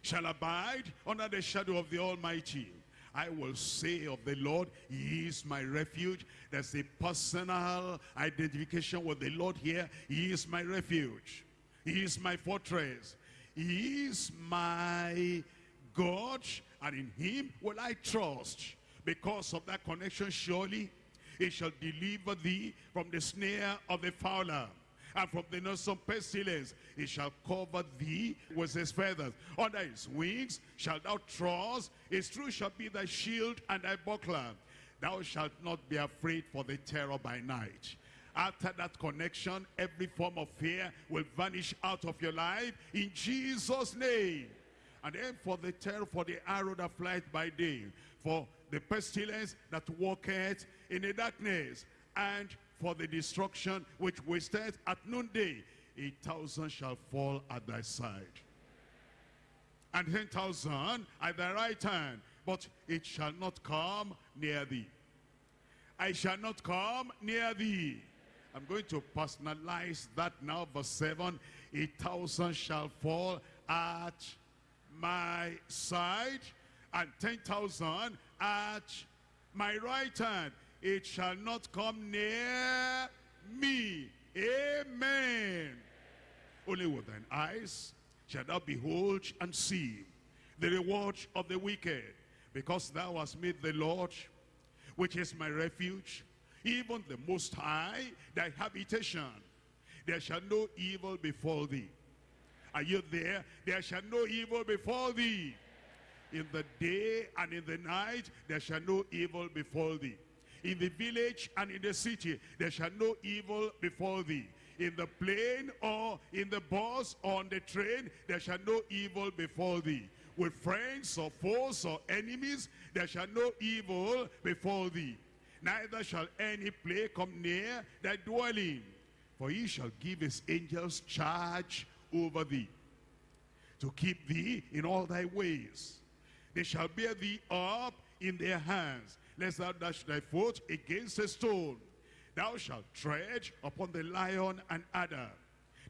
shall abide under the shadow of the Almighty. I will say of the Lord, He is my refuge. There's a personal identification with the Lord here. He is my refuge. He is my fortress. He is my God, and in Him will I trust. Because of that connection, surely he shall deliver thee from the snare of the fowler and from the noisome pestilence. He shall cover thee with his feathers. Under his wings shalt thou trust. His truth shall be thy shield and thy buckler. Thou shalt not be afraid for the terror by night. After that connection, every form of fear will vanish out of your life in Jesus' name. And then for the terror, for the arrow that flies by day, for the pestilence that walketh in the darkness, and for the destruction which wasteth at noonday. A thousand shall fall at thy side, and ten thousand at thy right hand, but it shall not come near thee. I shall not come near thee. I'm going to personalize that now, verse 7. A thousand shall fall at my side, and ten thousand at my right hand. It shall not come near me. Amen. Only with thine eyes shall thou behold and see the reward of the wicked, because thou hast made the Lord, which is my refuge, even the Most High, thy habitation. There shall no evil befall thee. Are you there? There shall no evil befall thee. In the day and in the night, there shall no evil befall thee. In the village and in the city, there shall no evil befall thee. In the plane or in the bus or on the train, there shall no evil befall thee. With friends or foes or enemies, there shall no evil befall thee. Neither shall any plague come near thy dwelling. For he shall give his angels charge over thee, to keep thee in all thy ways. They shall bear thee up in their hands, lest thou dash thy foot against a stone. Thou shalt tread upon the lion and adder.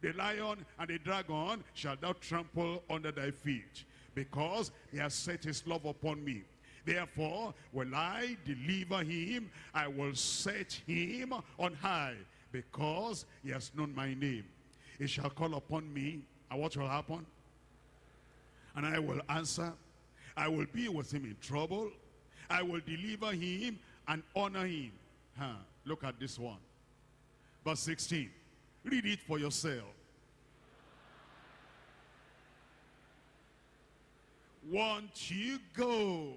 The lion and the dragon shall thou trample under thy feet, because he has set his love upon me. Therefore will I deliver him, I will set him on high, because he has known my name. He shall call upon me, and what will happen? And I will answer, I will be with him in trouble. I will deliver him and honor him. Huh. Look at this one. Verse 16. Read it for yourself. Won't you go?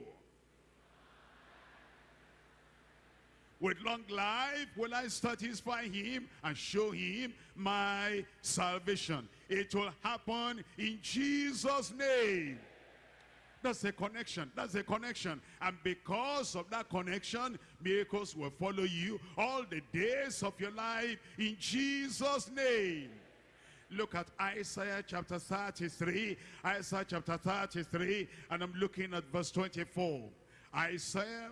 With long life will I satisfy him and show him my salvation. It will happen in Jesus' name. That's a connection. That's a connection. And because of that connection, miracles will follow you all the days of your life in Jesus' name. Look at Isaiah chapter 33. Isaiah chapter 33. And I'm looking at verse 24. Isaiah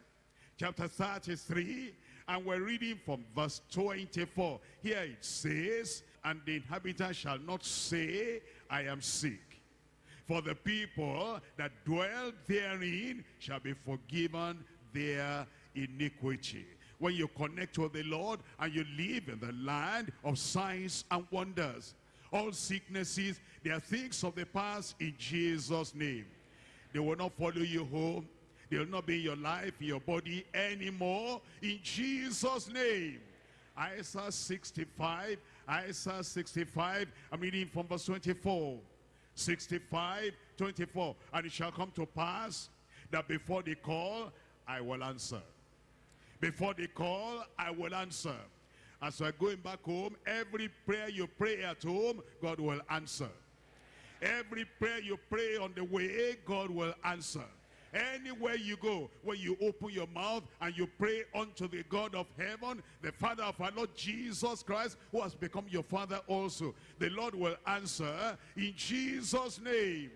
chapter 33. And we're reading from verse 24. Here it says, And the inhabitant shall not say, I am sick. For the people that dwell therein shall be forgiven their iniquity. When you connect with the Lord and you live in the land of signs and wonders, all sicknesses, they are things of the past in Jesus' name. They will not follow you home. They will not be in your life, in your body anymore. In Jesus' name. Isaiah 65, Isaiah 65, I'm reading from verse 24. 65, 24. And it shall come to pass that before they call, I will answer. Before they call, I will answer. As we're going back home, every prayer you pray at home, God will answer. Every prayer you pray on the way, God will answer. Anywhere you go, when you open your mouth and you pray unto the God of heaven, the Father of our Lord Jesus Christ, who has become your Father also, the Lord will answer in Jesus' name.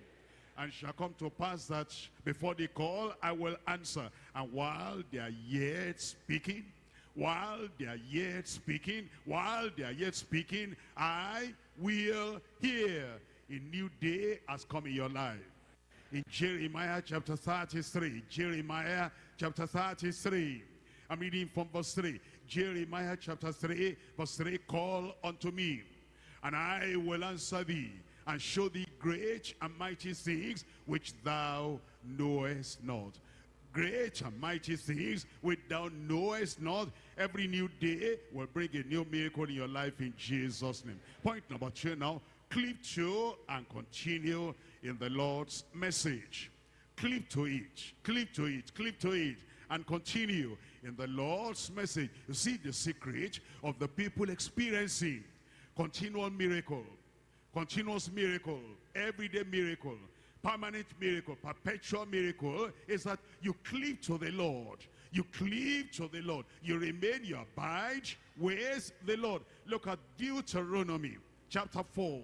And shall come to pass that before they call, I will answer. And while they are yet speaking, while they are yet speaking, while they are yet speaking, I will hear. A new day has come in your life in Jeremiah chapter 33. Jeremiah chapter 33. I'm reading from verse 3. Jeremiah chapter 3, verse 3. Call unto me, and I will answer thee, and show thee great and mighty things which thou knowest not. Great and mighty things which thou knowest not. Every new day will bring a new miracle in your life in Jesus' name. Point number two now. Cleave to and continue in the Lord's message. Cleave to it, cleave to it, cleave to it, and continue in the Lord's message. You see the secret of the people experiencing continual miracle, continuous miracle, everyday miracle, permanent miracle, perpetual miracle is that you cleave to the Lord. You cleave to the Lord. You remain, you abide with the Lord. Look at Deuteronomy chapter 4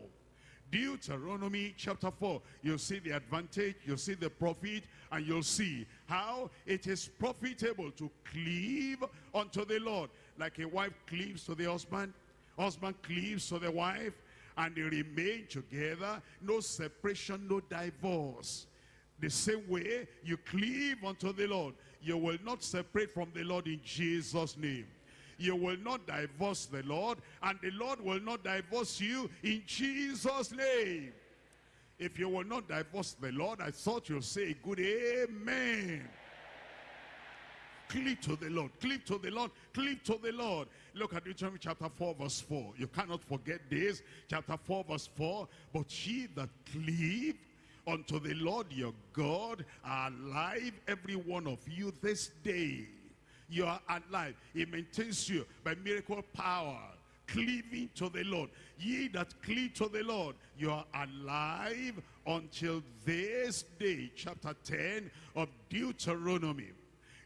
Deuteronomy chapter 4. You'll see the advantage, you'll see the profit, and you'll see how it is profitable to cleave unto the Lord. Like a wife cleaves to the husband, husband cleaves to the wife, and they remain together. No separation, no divorce. The same way you cleave unto the Lord, you will not separate from the Lord in Jesus' name you will not divorce the Lord, and the Lord will not divorce you in Jesus' name. If you will not divorce the Lord, I thought you'll say a good amen. Cleave to the Lord, cleave to the Lord, cleave to the Lord. Look at Deuteronomy chapter 4 verse 4. You cannot forget this. Chapter 4 verse 4. But ye that cleave unto the Lord your God are alive, every one of you this day you are alive. He maintains you by miracle power, cleaving to the Lord. Ye that cleave to the Lord, you are alive until this day. Chapter 10 of Deuteronomy.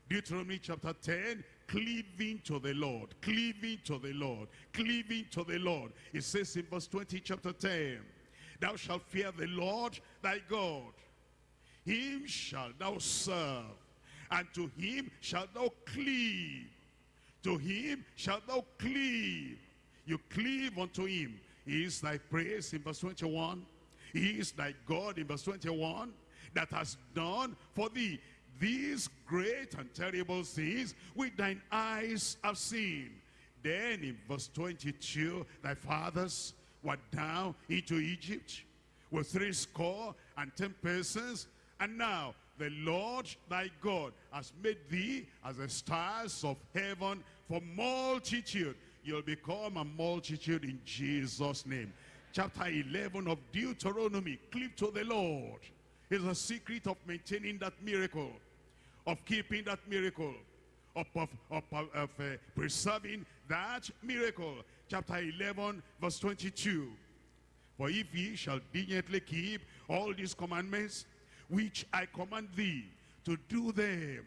Deuteronomy chapter 10, cleaving to the Lord, cleaving to the Lord, cleaving to the Lord. It says in verse 20, chapter 10, Thou shalt fear the Lord thy God. Him shalt thou serve and to him shalt thou cleave. To him shalt thou cleave. You cleave unto him. He is thy praise in verse 21. He is thy God in verse 21 that has done for thee these great and terrible things which thine eyes have seen. Then in verse 22, thy fathers were down into Egypt with three score and ten persons, and now the Lord thy God has made thee as the stars of heaven for multitude. You'll become a multitude in Jesus' name. Chapter 11 of Deuteronomy, cleave to the Lord. Is a secret of maintaining that miracle, of keeping that miracle, of, of, of, of uh, preserving that miracle. Chapter 11, verse 22. For if ye shall diligently keep all these commandments, which I command thee to do them